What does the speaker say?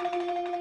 you